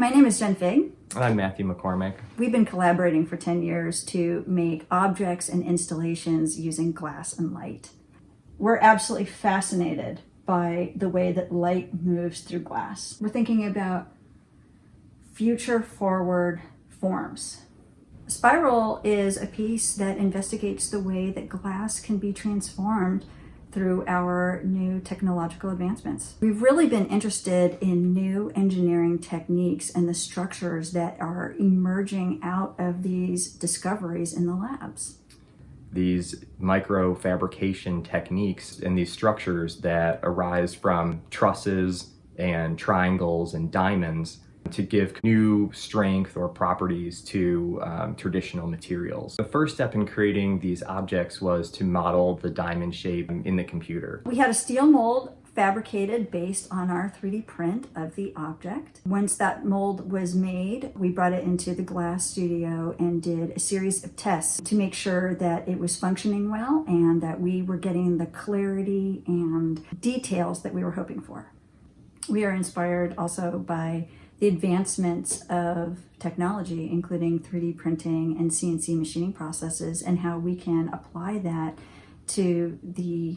my name is Jen Figg. And I'm Matthew McCormick. We've been collaborating for 10 years to make objects and installations using glass and light. We're absolutely fascinated by the way that light moves through glass. We're thinking about future forward forms. Spiral is a piece that investigates the way that glass can be transformed through our new technological advancements. We've really been interested in new engineering techniques and the structures that are emerging out of these discoveries in the labs. These microfabrication techniques and these structures that arise from trusses and triangles and diamonds to give new strength or properties to um, traditional materials. The first step in creating these objects was to model the diamond shape in the computer. We had a steel mold fabricated based on our 3D print of the object. Once that mold was made, we brought it into the glass studio and did a series of tests to make sure that it was functioning well and that we were getting the clarity and details that we were hoping for. We are inspired also by the advancements of technology, including 3D printing and CNC machining processes, and how we can apply that to the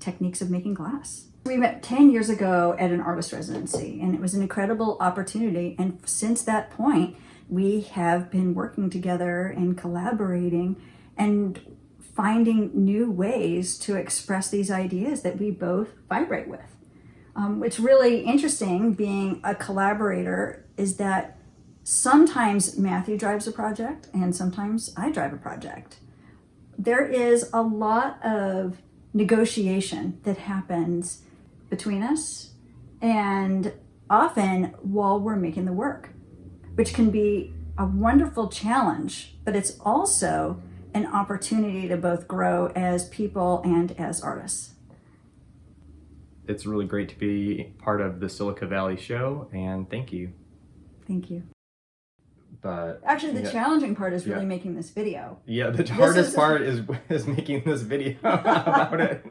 techniques of making glass. We met 10 years ago at an artist residency, and it was an incredible opportunity. And since that point, we have been working together and collaborating and finding new ways to express these ideas that we both vibrate with. Um, what's really interesting being a collaborator is that sometimes Matthew drives a project and sometimes I drive a project. There is a lot of negotiation that happens between us and often while we're making the work, which can be a wonderful challenge, but it's also an opportunity to both grow as people and as artists it's really great to be part of the Silica Valley show and thank you. Thank you. But actually the yeah, challenging part is really yeah. making this video. Yeah, the hardest is, part is is making this video about it.